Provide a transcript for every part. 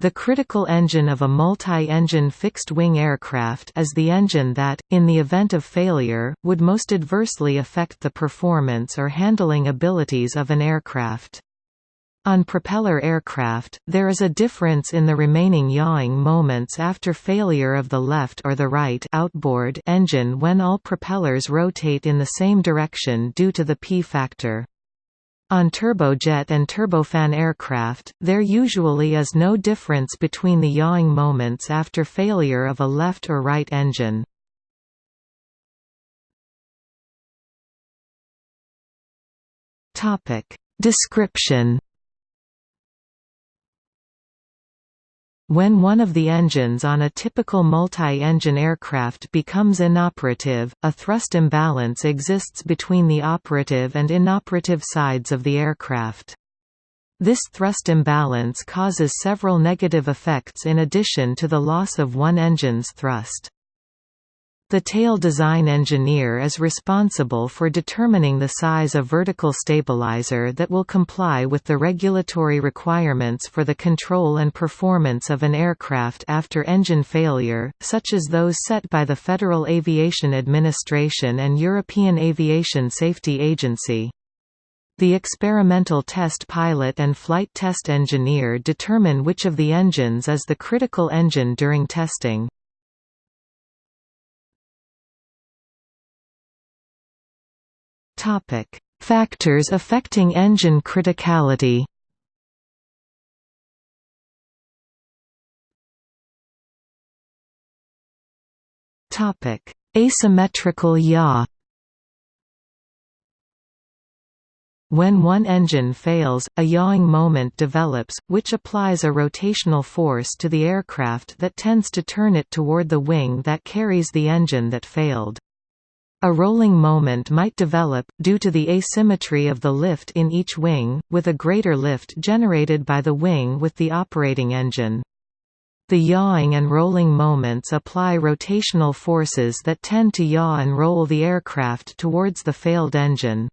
The critical engine of a multi-engine fixed-wing aircraft is the engine that, in the event of failure, would most adversely affect the performance or handling abilities of an aircraft. On propeller aircraft, there is a difference in the remaining yawing moments after failure of the left or the right outboard engine when all propellers rotate in the same direction due to the P factor. On turbojet and turbofan aircraft, there usually is no difference between the yawing moments after failure of a left or right engine. Description When one of the engines on a typical multi-engine aircraft becomes inoperative, a thrust imbalance exists between the operative and inoperative sides of the aircraft. This thrust imbalance causes several negative effects in addition to the loss of one engine's thrust. The tail design engineer is responsible for determining the size of vertical stabilizer that will comply with the regulatory requirements for the control and performance of an aircraft after engine failure, such as those set by the Federal Aviation Administration and European Aviation Safety Agency. The experimental test pilot and flight test engineer determine which of the engines is the critical engine during testing. Topic: Factors affecting engine criticality. Topic: Asymmetrical yaw. When one engine fails, a yawing moment develops, which applies a rotational force to the aircraft that tends to turn it toward the wing that carries the engine that failed. A rolling moment might develop, due to the asymmetry of the lift in each wing, with a greater lift generated by the wing with the operating engine. The yawing and rolling moments apply rotational forces that tend to yaw and roll the aircraft towards the failed engine.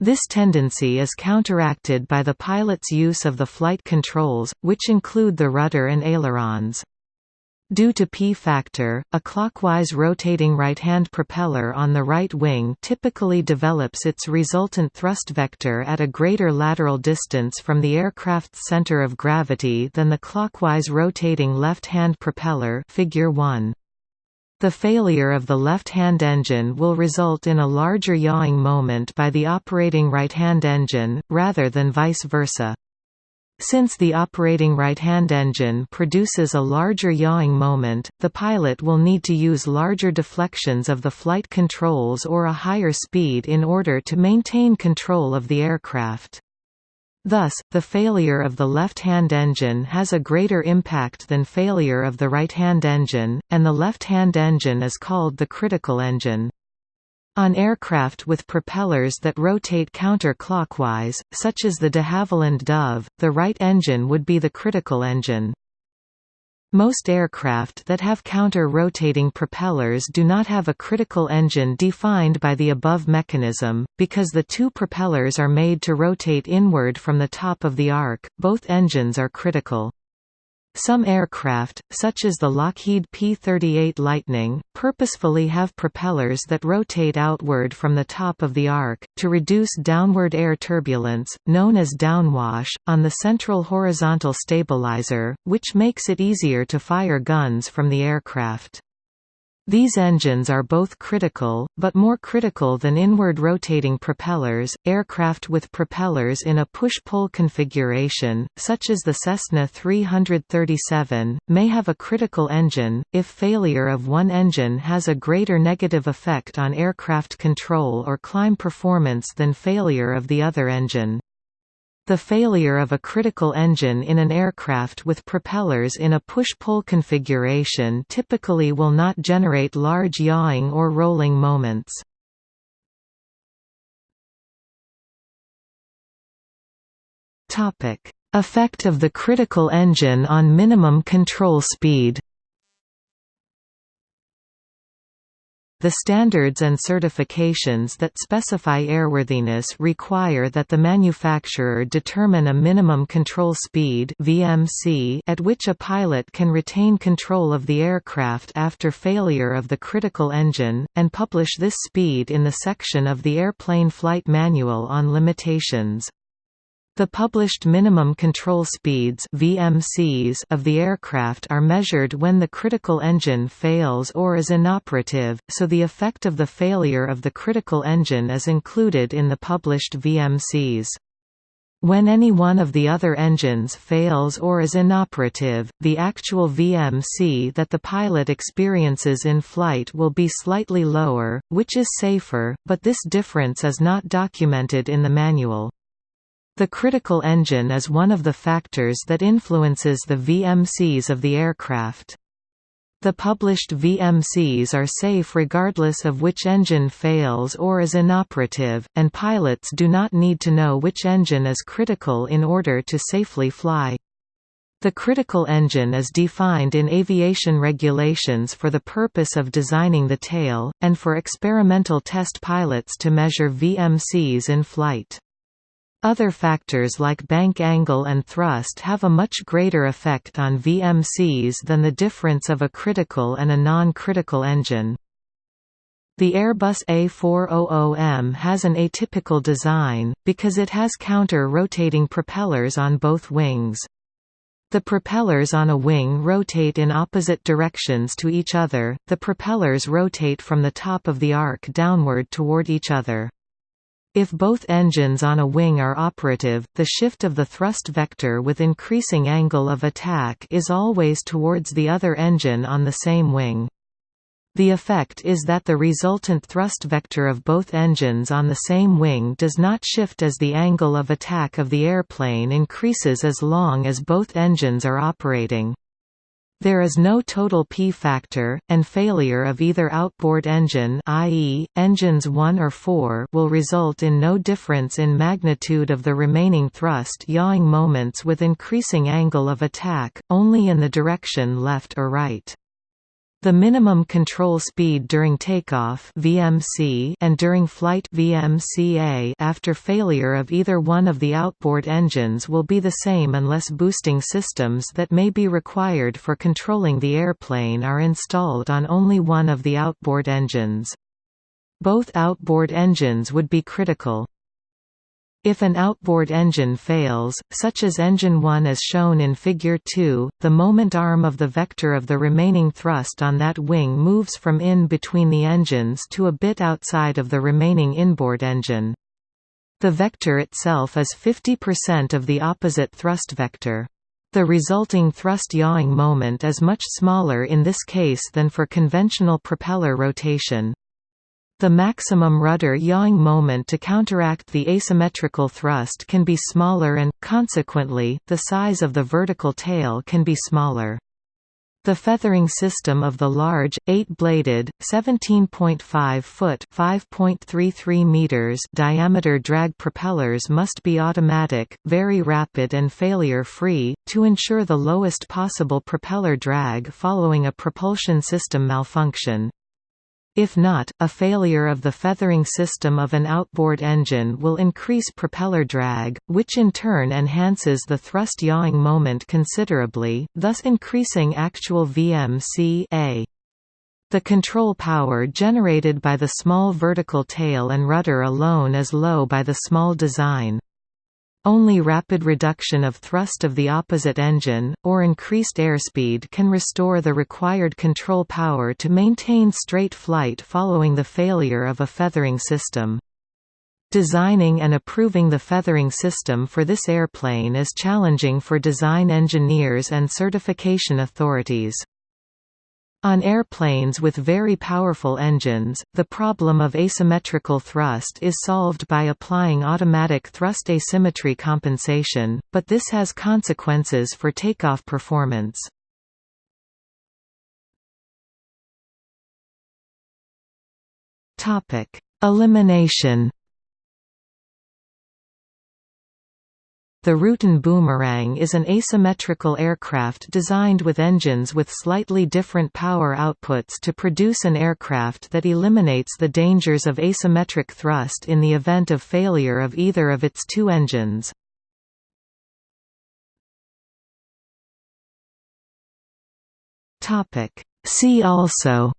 This tendency is counteracted by the pilot's use of the flight controls, which include the rudder and ailerons. Due to P-factor, a clockwise rotating right-hand propeller on the right wing typically develops its resultant thrust vector at a greater lateral distance from the aircraft's center of gravity than the clockwise rotating left-hand propeller figure 1. The failure of the left-hand engine will result in a larger yawing moment by the operating right-hand engine, rather than vice versa. Since the operating right-hand engine produces a larger yawing moment, the pilot will need to use larger deflections of the flight controls or a higher speed in order to maintain control of the aircraft. Thus, the failure of the left-hand engine has a greater impact than failure of the right-hand engine, and the left-hand engine is called the critical engine. On aircraft with propellers that rotate counter-clockwise, such as the de Havilland Dove, the right engine would be the critical engine. Most aircraft that have counter-rotating propellers do not have a critical engine defined by the above mechanism, because the two propellers are made to rotate inward from the top of the arc, both engines are critical. Some aircraft, such as the Lockheed P-38 Lightning, purposefully have propellers that rotate outward from the top of the arc, to reduce downward air turbulence, known as downwash, on the central horizontal stabilizer, which makes it easier to fire guns from the aircraft. These engines are both critical, but more critical than inward rotating propellers. Aircraft with propellers in a push-pull configuration, such as the Cessna 337, may have a critical engine, if failure of one engine has a greater negative effect on aircraft control or climb performance than failure of the other engine. The failure of a critical engine in an aircraft with propellers in a push-pull configuration typically will not generate large yawing or rolling moments. Effect of the critical engine on minimum control speed The standards and certifications that specify airworthiness require that the manufacturer determine a minimum control speed (VMC) at which a pilot can retain control of the aircraft after failure of the critical engine, and publish this speed in the section of the Airplane Flight Manual on limitations. The published minimum control speeds VMCs of the aircraft are measured when the critical engine fails or is inoperative, so the effect of the failure of the critical engine is included in the published VMCs. When any one of the other engines fails or is inoperative, the actual VMC that the pilot experiences in flight will be slightly lower, which is safer, but this difference is not documented in the manual. The critical engine is one of the factors that influences the VMCs of the aircraft. The published VMCs are safe regardless of which engine fails or is inoperative, and pilots do not need to know which engine is critical in order to safely fly. The critical engine is defined in aviation regulations for the purpose of designing the tail, and for experimental test pilots to measure VMCs in flight. Other factors like bank angle and thrust have a much greater effect on VMCs than the difference of a critical and a non-critical engine. The Airbus A400M has an atypical design, because it has counter-rotating propellers on both wings. The propellers on a wing rotate in opposite directions to each other, the propellers rotate from the top of the arc downward toward each other. If both engines on a wing are operative, the shift of the thrust vector with increasing angle of attack is always towards the other engine on the same wing. The effect is that the resultant thrust vector of both engines on the same wing does not shift as the angle of attack of the airplane increases as long as both engines are operating. There is no total P factor, and failure of either outboard engine i.e., engines 1 or 4 will result in no difference in magnitude of the remaining thrust yawing moments with increasing angle of attack, only in the direction left or right. The minimum control speed during takeoff (VMC) and during flight (VMCA) after failure of either one of the outboard engines will be the same unless boosting systems that may be required for controlling the airplane are installed on only one of the outboard engines. Both outboard engines would be critical. If an outboard engine fails, such as engine 1 as shown in Figure 2, the moment arm of the vector of the remaining thrust on that wing moves from in between the engines to a bit outside of the remaining inboard engine. The vector itself is 50% of the opposite thrust vector. The resulting thrust yawing moment is much smaller in this case than for conventional propeller rotation. The maximum rudder yawing moment to counteract the asymmetrical thrust can be smaller and, consequently, the size of the vertical tail can be smaller. The feathering system of the large, 8-bladed, 17.5-foot (5.33 meters) diameter drag propellers must be automatic, very rapid and failure-free, to ensure the lowest possible propeller drag following a propulsion system malfunction. If not, a failure of the feathering system of an outboard engine will increase propeller drag, which in turn enhances the thrust yawing moment considerably, thus increasing actual VMC -A. The control power generated by the small vertical tail and rudder alone is low by the small design. Only rapid reduction of thrust of the opposite engine, or increased airspeed can restore the required control power to maintain straight flight following the failure of a feathering system. Designing and approving the feathering system for this airplane is challenging for design engineers and certification authorities. On airplanes with very powerful engines, the problem of asymmetrical thrust is solved by applying automatic thrust asymmetry compensation, but this has consequences for takeoff performance. Elimination The Rutan Boomerang is an asymmetrical aircraft designed with engines with slightly different power outputs to produce an aircraft that eliminates the dangers of asymmetric thrust in the event of failure of either of its two engines. See also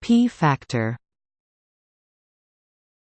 P factor